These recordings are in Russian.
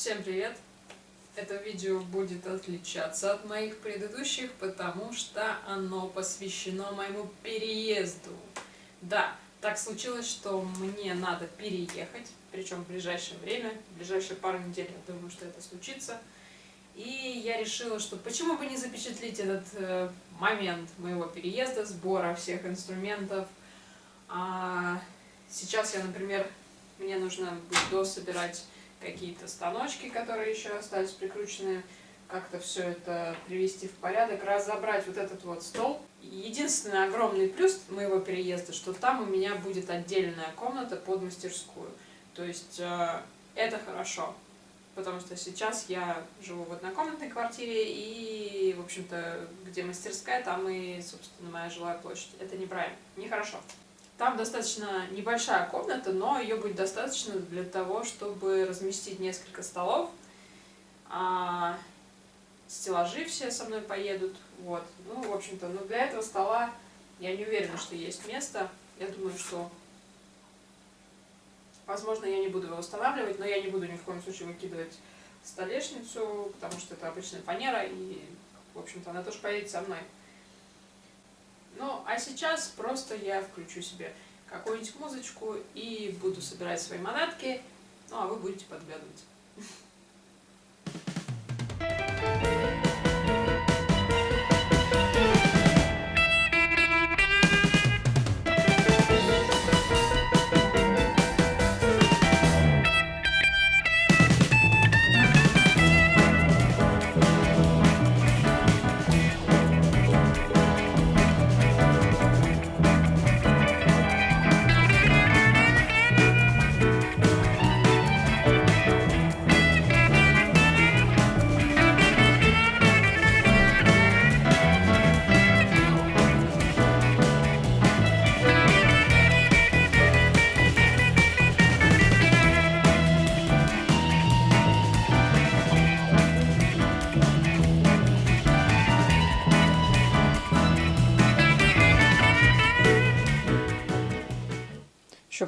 Всем привет! Это видео будет отличаться от моих предыдущих, потому что оно посвящено моему переезду. Да, так случилось, что мне надо переехать, причем в ближайшее время, в ближайшие пару недель, я думаю, что это случится. И я решила, что почему бы не запечатлить этот э, момент моего переезда, сбора всех инструментов. А сейчас я, например, мне нужно будет дособирать какие-то станочки, которые еще остались прикручены, как-то все это привести в порядок, разобрать вот этот вот стол. Единственный огромный плюс моего переезда, что там у меня будет отдельная комната под мастерскую. То есть э, это хорошо, потому что сейчас я живу в однокомнатной квартире, и, в общем-то, где мастерская, там и, собственно, моя жилая площадь. Это неправильно, нехорошо. Там достаточно небольшая комната, но ее будет достаточно для того, чтобы разместить несколько столов. А, стеллажи все со мной поедут. Вот. Ну, в общем-то, но для этого стола я не уверена, что есть место. Я думаю, что, возможно, я не буду его устанавливать, но я не буду ни в коем случае выкидывать столешницу, потому что это обычная фанера, и, в общем-то, она тоже поедет со мной. Ну, а сейчас просто я включу себе какую-нибудь музычку и буду собирать свои манатки, ну, а вы будете подглядывать.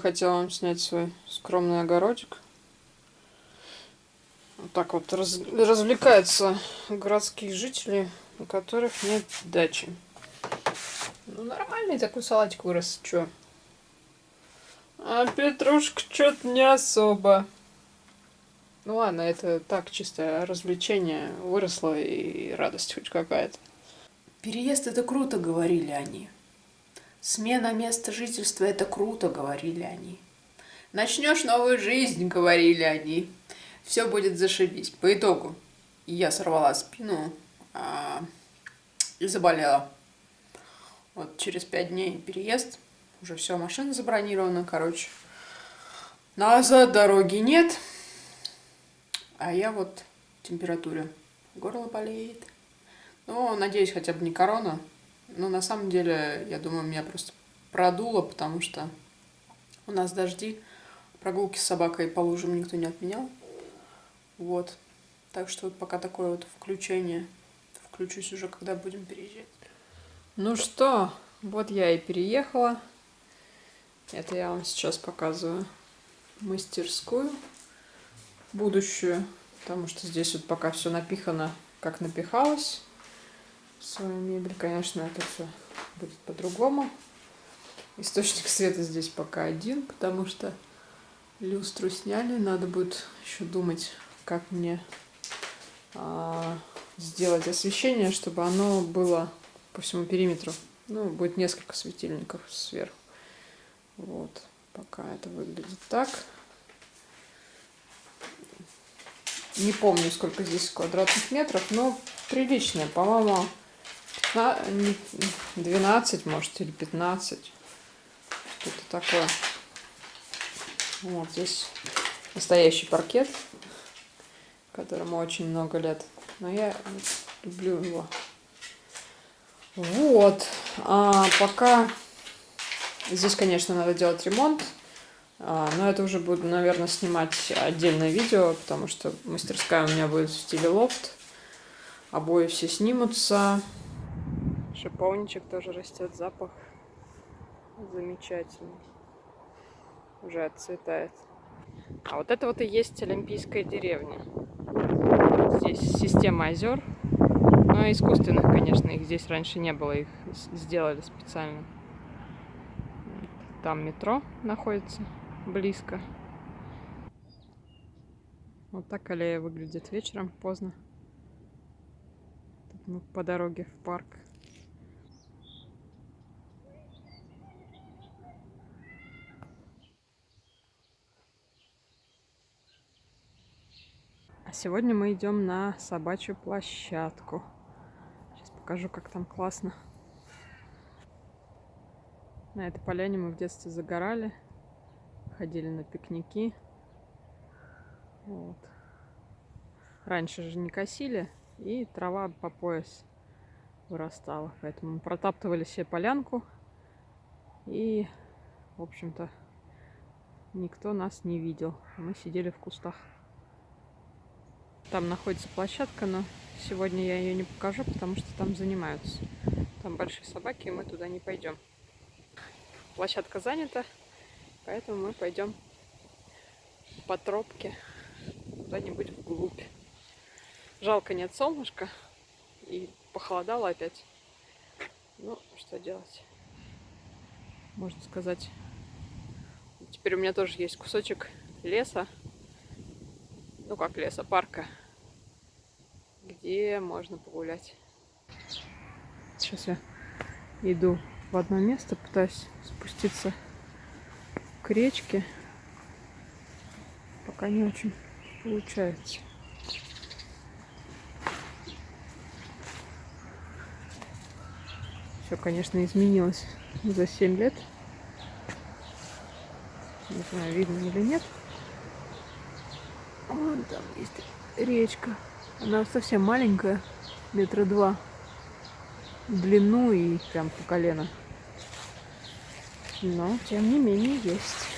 Хотела вам снять свой скромный огородик. Вот так вот раз, развлекаются городские жители, у которых нет дачи. Ну, нормальный такой салатик вырос, чё? А петрушка что-то не особо. Ну ладно, это так, чисто развлечение выросло и радость хоть какая-то. Переезд это круто, говорили они. Смена места жительства – это круто, говорили они. Начнешь новую жизнь, говорили они. Все будет зашибись. По итогу я сорвала спину а, и заболела. Вот через пять дней переезд. Уже все, машина забронирована, короче. Назад дороги нет. А я вот в температуре. Горло болеет. Ну, надеюсь, хотя бы не корона. Но на самом деле, я думаю, меня просто продуло, потому что у нас дожди, прогулки с собакой по лужам никто не отменял. Вот. Так что вот пока такое вот включение. Включусь уже, когда будем переезжать. Ну что, вот я и переехала. Это я вам сейчас показываю мастерскую будущую, потому что здесь вот пока все напихано, как напихалось свою мебель. Конечно, это все будет по-другому. Источник света здесь пока один, потому что люстру сняли. Надо будет еще думать, как мне а, сделать освещение, чтобы оно было по всему периметру. Ну, будет несколько светильников сверху. Вот, пока это выглядит так. Не помню, сколько здесь квадратных метров, но приличная, по-моему, 12, может, или 15. Что-то такое. Вот здесь настоящий паркет, которому очень много лет. Но я люблю его. Вот. А пока здесь, конечно, надо делать ремонт. А, но это уже буду, наверное, снимать отдельное видео, потому что мастерская у меня будет в стиле лофт. Обои все снимутся. Шиповничек тоже растет, запах замечательный. Уже отцветает. А вот это вот и есть Олимпийская деревня. Здесь система озер. Но искусственных, конечно, их здесь раньше не было, их сделали специально. Там метро находится близко. Вот так аллея выглядит вечером, поздно. Тут мы по дороге в парк. А сегодня мы идем на собачью площадку. Сейчас покажу, как там классно. На этой поляне мы в детстве загорали, ходили на пикники. Вот. Раньше же не косили, и трава по пояс вырастала. Поэтому мы протаптывали себе полянку. И, в общем-то, никто нас не видел. Мы сидели в кустах. Там находится площадка, но сегодня я ее не покажу, потому что там занимаются. Там большие собаки, и мы туда не пойдем. Площадка занята, поэтому мы пойдем по тропке куда-нибудь вглубь. Жалко нет солнышка и похолодало опять. Ну, что делать? Можно сказать. Теперь у меня тоже есть кусочек леса. Ну, как леса, парка. Где можно погулять. Сейчас я иду в одно место, пытаюсь спуститься к речке. Пока не очень получается. Все, конечно, изменилось за 7 лет. Не знаю, видно или нет. Вон там есть речка. Она совсем маленькая, метра два в длину и прям по колено. Но, тем не менее, есть.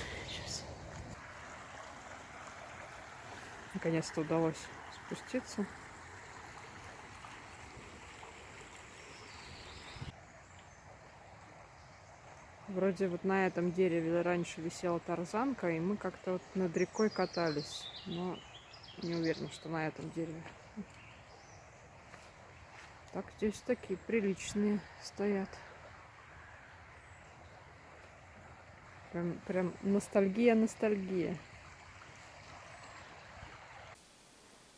наконец-то удалось спуститься. Вроде вот на этом дереве раньше висела тарзанка, и мы как-то вот над рекой катались. Но не уверена, что на этом дереве. Так, здесь такие приличные стоят. Прям, прям ностальгия, ностальгия.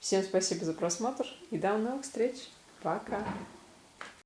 Всем спасибо за просмотр и до новых встреч. Пока!